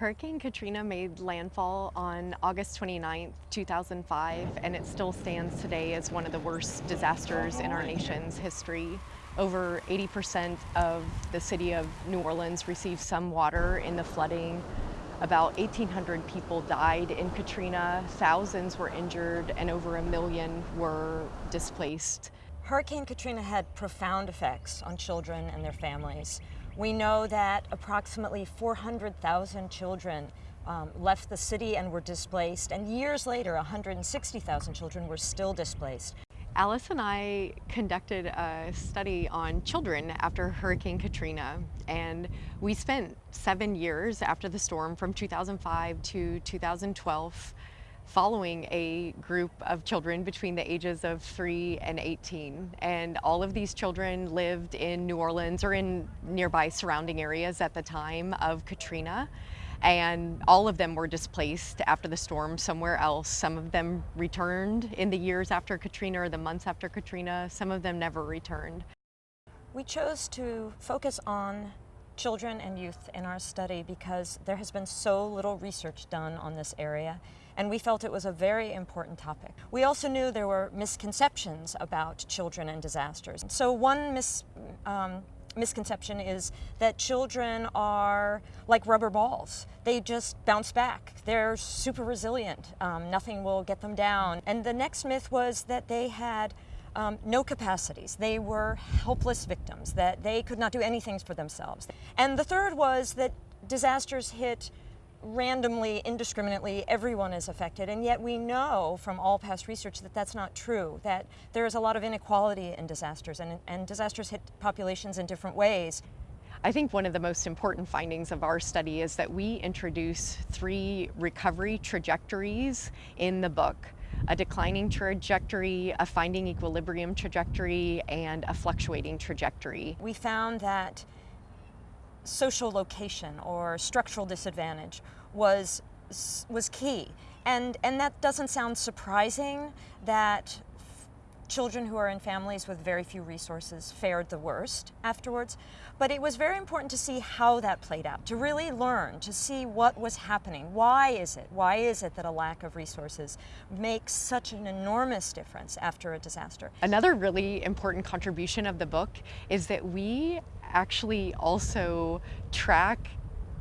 Hurricane Katrina made landfall on August 29, 2005, and it still stands today as one of the worst disasters in our nation's history. Over 80% of the city of New Orleans received some water in the flooding. About 1,800 people died in Katrina, thousands were injured, and over a million were displaced. Hurricane Katrina had profound effects on children and their families. We know that approximately 400,000 children um, left the city and were displaced, and years later, 160,000 children were still displaced. Alice and I conducted a study on children after Hurricane Katrina, and we spent seven years after the storm from 2005 to 2012 following a group of children between the ages of 3 and 18. And all of these children lived in New Orleans or in nearby surrounding areas at the time of Katrina. And all of them were displaced after the storm somewhere else. Some of them returned in the years after Katrina or the months after Katrina. Some of them never returned. We chose to focus on children and youth in our study because there has been so little research done on this area and we felt it was a very important topic. We also knew there were misconceptions about children and disasters. So one mis, um, misconception is that children are like rubber balls. They just bounce back. They're super resilient. Um, nothing will get them down. And the next myth was that they had um, no capacities. They were helpless victims, that they could not do anything for themselves. And the third was that disasters hit randomly, indiscriminately, everyone is affected. And yet we know from all past research that that's not true, that there is a lot of inequality in disasters, and, and disasters hit populations in different ways. I think one of the most important findings of our study is that we introduce three recovery trajectories in the book a declining trajectory, a finding equilibrium trajectory, and a fluctuating trajectory. We found that social location or structural disadvantage was, was key. And, and that doesn't sound surprising that children who are in families with very few resources fared the worst afterwards. But it was very important to see how that played out, to really learn, to see what was happening. Why is it? Why is it that a lack of resources makes such an enormous difference after a disaster? Another really important contribution of the book is that we actually also track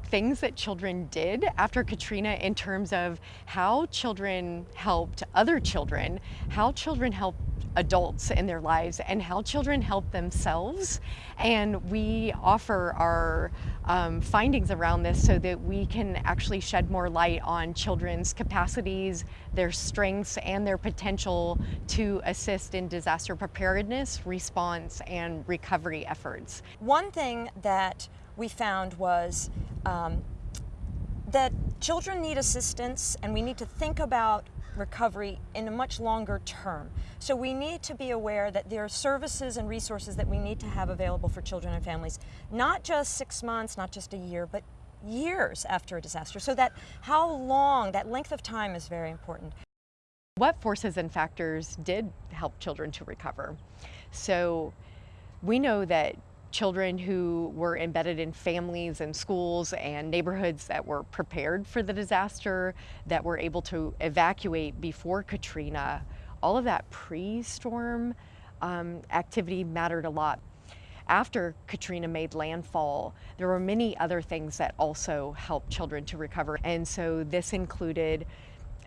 things that children did after Katrina in terms of how children helped other children, how children helped adults in their lives and how children help themselves. And we offer our um, findings around this so that we can actually shed more light on children's capacities, their strengths, and their potential to assist in disaster preparedness, response, and recovery efforts. One thing that we found was um, that children need assistance and we need to think about recovery in a much longer term. So we need to be aware that there are services and resources that we need to have available for children and families, not just six months, not just a year, but years after a disaster. So that how long, that length of time is very important. What forces and factors did help children to recover? So we know that children who were embedded in families and schools and neighborhoods that were prepared for the disaster, that were able to evacuate before Katrina, all of that pre-storm um, activity mattered a lot. After Katrina made landfall, there were many other things that also helped children to recover. And so this included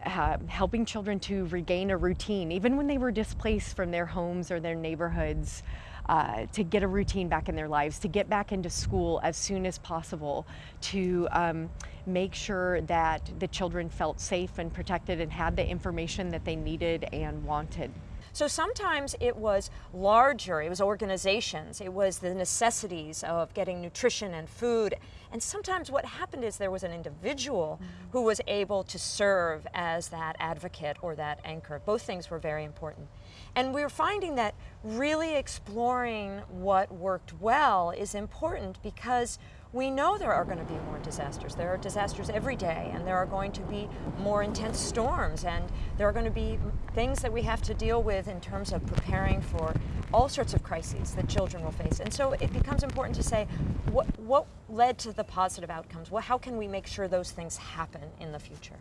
uh, helping children to regain a routine, even when they were displaced from their homes or their neighborhoods uh, to get a routine back in their lives, to get back into school as soon as possible, to um, make sure that the children felt safe and protected and had the information that they needed and wanted. So sometimes it was larger, it was organizations, it was the necessities of getting nutrition and food. And sometimes what happened is there was an individual mm -hmm. who was able to serve as that advocate or that anchor. Both things were very important. And we're finding that really exploring what worked well is important because we know there are going to be more disasters. There are disasters every day, and there are going to be more intense storms, and there are going to be things that we have to deal with in terms of preparing for all sorts of crises that children will face. And so it becomes important to say, what, what, led to the positive outcomes? Well, how can we make sure those things happen in the future?